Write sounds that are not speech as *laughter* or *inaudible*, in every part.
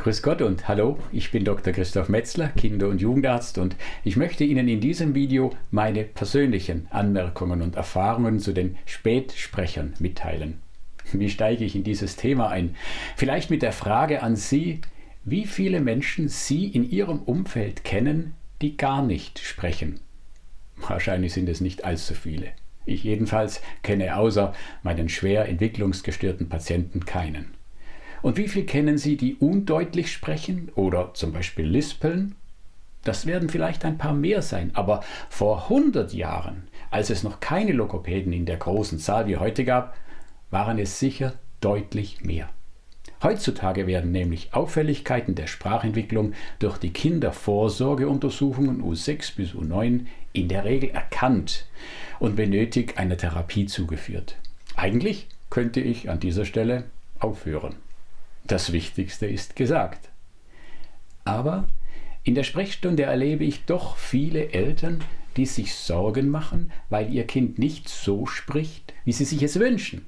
Grüß Gott und hallo, ich bin Dr. Christoph Metzler, Kinder- und Jugendarzt und ich möchte Ihnen in diesem Video meine persönlichen Anmerkungen und Erfahrungen zu den Spätsprechern mitteilen. Wie steige ich in dieses Thema ein? Vielleicht mit der Frage an Sie, wie viele Menschen Sie in Ihrem Umfeld kennen, die gar nicht sprechen. Wahrscheinlich sind es nicht allzu viele. Ich jedenfalls kenne außer meinen schwer entwicklungsgestörten Patienten keinen. Und wie viel kennen Sie, die undeutlich sprechen oder zum Beispiel lispeln? Das werden vielleicht ein paar mehr sein, aber vor 100 Jahren, als es noch keine Logopäden in der großen Zahl wie heute gab, waren es sicher deutlich mehr. Heutzutage werden nämlich Auffälligkeiten der Sprachentwicklung durch die Kindervorsorgeuntersuchungen U6 bis U9 in der Regel erkannt und benötigt einer Therapie zugeführt. Eigentlich könnte ich an dieser Stelle aufhören. Das Wichtigste ist gesagt. Aber in der Sprechstunde erlebe ich doch viele Eltern, die sich Sorgen machen, weil ihr Kind nicht so spricht, wie sie sich es wünschen.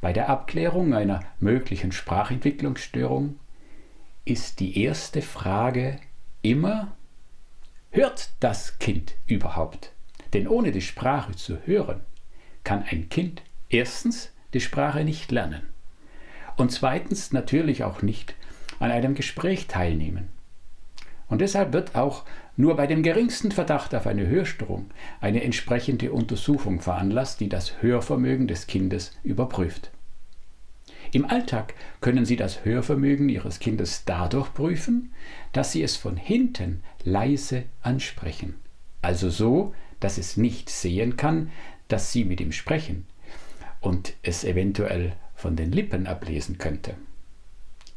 Bei der Abklärung einer möglichen Sprachentwicklungsstörung ist die erste Frage immer, hört das Kind überhaupt? Denn ohne die Sprache zu hören, kann ein Kind erstens die Sprache nicht lernen und zweitens natürlich auch nicht an einem Gespräch teilnehmen. Und deshalb wird auch nur bei dem geringsten Verdacht auf eine Hörstörung eine entsprechende Untersuchung veranlasst, die das Hörvermögen des Kindes überprüft. Im Alltag können Sie das Hörvermögen Ihres Kindes dadurch prüfen, dass Sie es von hinten leise ansprechen, also so, dass es nicht sehen kann, dass Sie mit ihm sprechen und es eventuell von den Lippen ablesen könnte.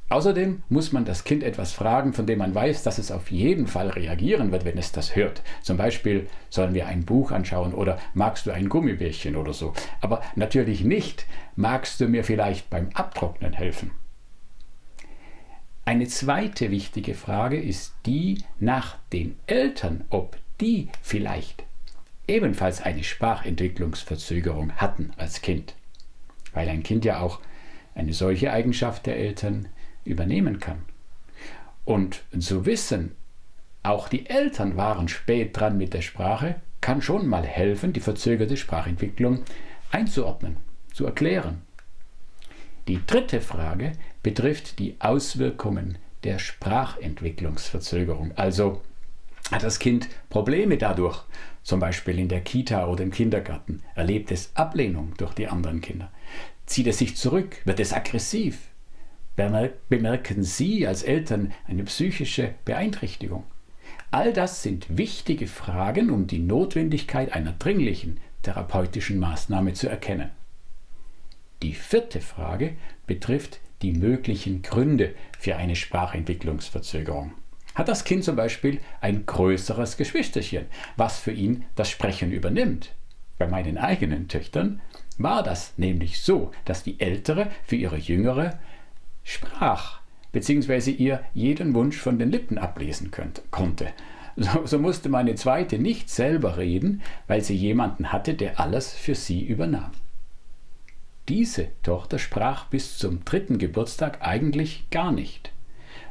Außerdem muss man das Kind etwas fragen, von dem man weiß, dass es auf jeden Fall reagieren wird, wenn es das hört. Zum Beispiel, sollen wir ein Buch anschauen oder magst du ein Gummibärchen oder so. Aber natürlich nicht, magst du mir vielleicht beim Abtrocknen helfen. Eine zweite wichtige Frage ist die nach den Eltern, ob die vielleicht ebenfalls eine Sprachentwicklungsverzögerung hatten als Kind weil ein Kind ja auch eine solche Eigenschaft der Eltern übernehmen kann. Und zu wissen, auch die Eltern waren spät dran mit der Sprache, kann schon mal helfen, die verzögerte Sprachentwicklung einzuordnen, zu erklären. Die dritte Frage betrifft die Auswirkungen der Sprachentwicklungsverzögerung. Also hat das Kind Probleme dadurch, zum Beispiel in der Kita oder im Kindergarten, erlebt es Ablehnung durch die anderen Kinder, zieht es sich zurück, wird es aggressiv, bemerken Sie als Eltern eine psychische Beeinträchtigung. All das sind wichtige Fragen, um die Notwendigkeit einer dringlichen therapeutischen Maßnahme zu erkennen. Die vierte Frage betrifft die möglichen Gründe für eine Sprachentwicklungsverzögerung. Hat das Kind zum Beispiel ein größeres Geschwisterchen, was für ihn das Sprechen übernimmt? Bei meinen eigenen Töchtern war das nämlich so, dass die Ältere für ihre Jüngere sprach, beziehungsweise ihr jeden Wunsch von den Lippen ablesen könnte, konnte. So, so musste meine Zweite nicht selber reden, weil sie jemanden hatte, der alles für sie übernahm. Diese Tochter sprach bis zum dritten Geburtstag eigentlich gar nicht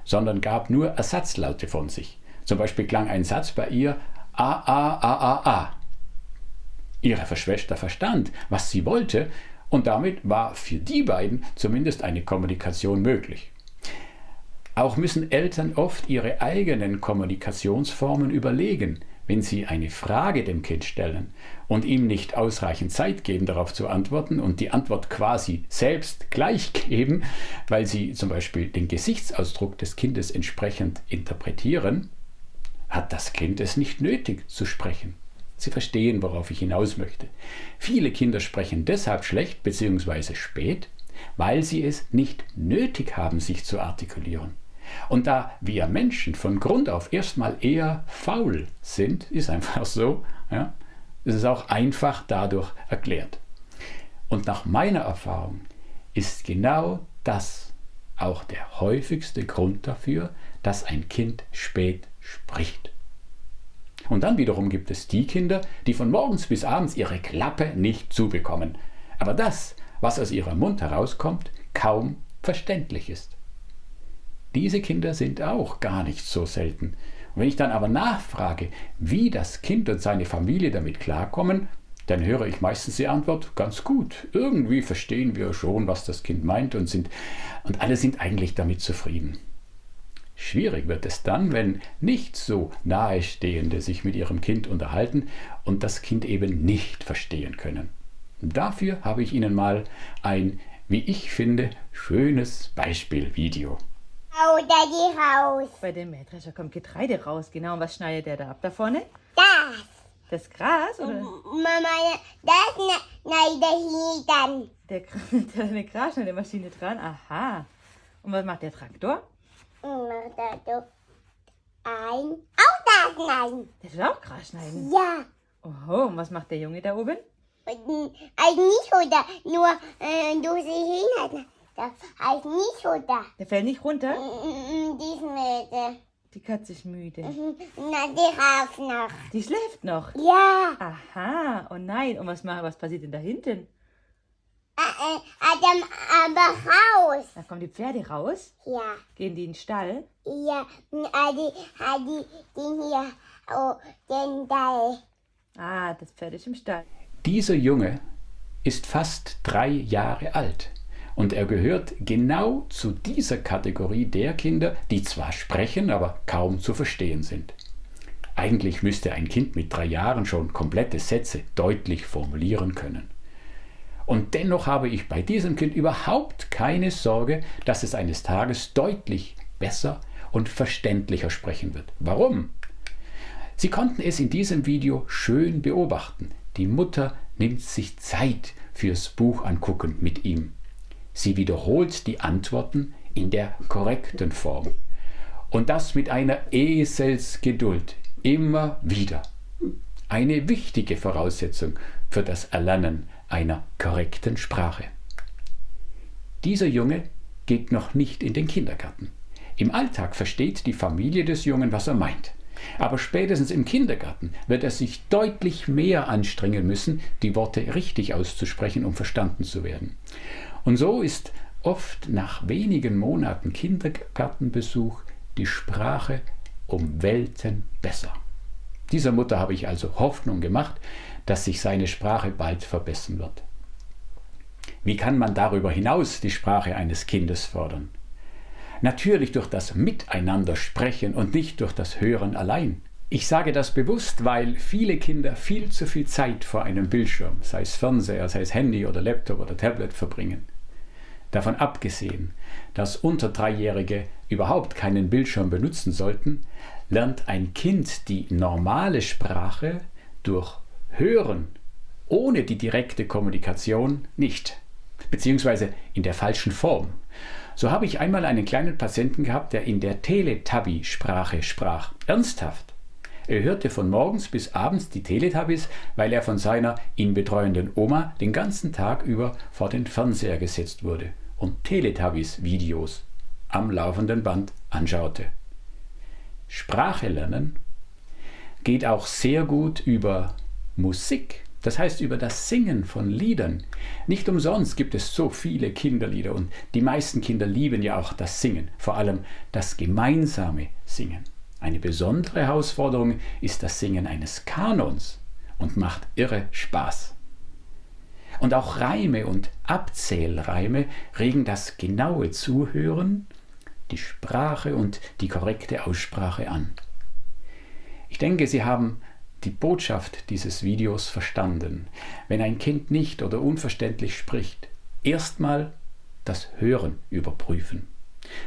sondern gab nur Ersatzlaute von sich. Zum Beispiel klang ein Satz bei ihr A, A, A, A, A. Ihre Schwester verstand, was sie wollte, und damit war für die beiden zumindest eine Kommunikation möglich. Auch müssen Eltern oft ihre eigenen Kommunikationsformen überlegen, wenn Sie eine Frage dem Kind stellen und ihm nicht ausreichend Zeit geben, darauf zu antworten und die Antwort quasi selbst gleich geben, weil Sie zum Beispiel den Gesichtsausdruck des Kindes entsprechend interpretieren, hat das Kind es nicht nötig zu sprechen. Sie verstehen, worauf ich hinaus möchte. Viele Kinder sprechen deshalb schlecht bzw. spät, weil sie es nicht nötig haben, sich zu artikulieren. Und da wir Menschen von Grund auf erstmal eher faul sind, ist einfach so, ja, ist es auch einfach dadurch erklärt. Und nach meiner Erfahrung ist genau das auch der häufigste Grund dafür, dass ein Kind spät spricht. Und dann wiederum gibt es die Kinder, die von morgens bis abends ihre Klappe nicht zubekommen, aber das, was aus ihrem Mund herauskommt, kaum verständlich ist. Diese Kinder sind auch gar nicht so selten. Und wenn ich dann aber nachfrage, wie das Kind und seine Familie damit klarkommen, dann höre ich meistens die Antwort, ganz gut. Irgendwie verstehen wir schon, was das Kind meint und, sind, und alle sind eigentlich damit zufrieden. Schwierig wird es dann, wenn nicht so Nahestehende sich mit ihrem Kind unterhalten und das Kind eben nicht verstehen können. Dafür habe ich Ihnen mal ein, wie ich finde, schönes Beispielvideo. Hau da die raus. Bei dem Mähdrescher kommt Getreide raus, genau. Und was schneidet der da ab da vorne? Das. Das Gras oder Mama, das ne, nein, der hier dann. der, *laughs* der eine Grasschneidemaschine dran? Aha. Und was macht der Traktor? Mach da so ein. Auch das nein. Der soll auch Gras schneiden. Ja. Oho, und was macht der Junge da oben? Also nicht da, nur äh, du sie hin. Das heißt nicht da. Der fällt nicht runter? Mm, Diesen Mädel. Die Katze ist müde. Na, die rauf noch. Die schläft noch. Ja. Aha, oh nein. Und was, macht, was passiert denn da hinten? Äh, äh, Adam, aber raus. Da kommen die Pferde raus, Ja. gehen die in den Stall. Ja. Adi, Adi, den hier, oh, den da. Ah, das Pferd ist im Stall. Dieser Junge ist fast drei Jahre alt und er gehört genau zu dieser Kategorie der Kinder, die zwar sprechen, aber kaum zu verstehen sind. Eigentlich müsste ein Kind mit drei Jahren schon komplette Sätze deutlich formulieren können. Und dennoch habe ich bei diesem Kind überhaupt keine Sorge, dass es eines Tages deutlich besser und verständlicher sprechen wird. Warum? Sie konnten es in diesem Video schön beobachten. Die Mutter nimmt sich Zeit fürs Buch angucken mit ihm. Sie wiederholt die Antworten in der korrekten Form. Und das mit einer Eselsgeduld. Immer wieder. Eine wichtige Voraussetzung für das Erlernen einer korrekten Sprache. Dieser Junge geht noch nicht in den Kindergarten. Im Alltag versteht die Familie des Jungen, was er meint. Aber spätestens im Kindergarten wird er sich deutlich mehr anstrengen müssen, die Worte richtig auszusprechen, um verstanden zu werden. Und so ist oft nach wenigen Monaten Kindergartenbesuch die Sprache um Welten besser. Dieser Mutter habe ich also Hoffnung gemacht, dass sich seine Sprache bald verbessern wird. Wie kann man darüber hinaus die Sprache eines Kindes fördern? Natürlich durch das Miteinander sprechen und nicht durch das Hören allein. Ich sage das bewusst, weil viele Kinder viel zu viel Zeit vor einem Bildschirm, sei es Fernseher, sei es Handy oder Laptop oder Tablet, verbringen. Davon abgesehen, dass unter Dreijährige überhaupt keinen Bildschirm benutzen sollten, lernt ein Kind die normale Sprache durch Hören ohne die direkte Kommunikation nicht, beziehungsweise in der falschen Form. So habe ich einmal einen kleinen Patienten gehabt, der in der Teletubby-Sprache sprach. Ernsthaft. Er hörte von morgens bis abends die Teletubbies, weil er von seiner ihn betreuenden Oma den ganzen Tag über vor den Fernseher gesetzt wurde und Teletubbies-Videos am laufenden Band anschaute. Sprache lernen geht auch sehr gut über Musik, das heißt über das Singen von Liedern. Nicht umsonst gibt es so viele Kinderlieder und die meisten Kinder lieben ja auch das Singen, vor allem das gemeinsame Singen. Eine besondere Herausforderung ist das Singen eines Kanons und macht irre Spaß. Und auch Reime und Abzählreime regen das genaue Zuhören, die Sprache und die korrekte Aussprache an. Ich denke, Sie haben die Botschaft dieses Videos verstanden. Wenn ein Kind nicht oder unverständlich spricht, erstmal das Hören überprüfen.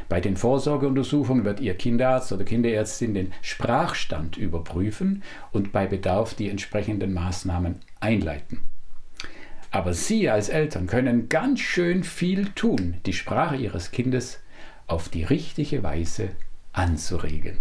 Bei den Vorsorgeuntersuchungen wird Ihr Kinderarzt oder Kinderärztin den Sprachstand überprüfen und bei Bedarf die entsprechenden Maßnahmen einleiten. Aber Sie als Eltern können ganz schön viel tun, die Sprache Ihres Kindes auf die richtige Weise anzuregen.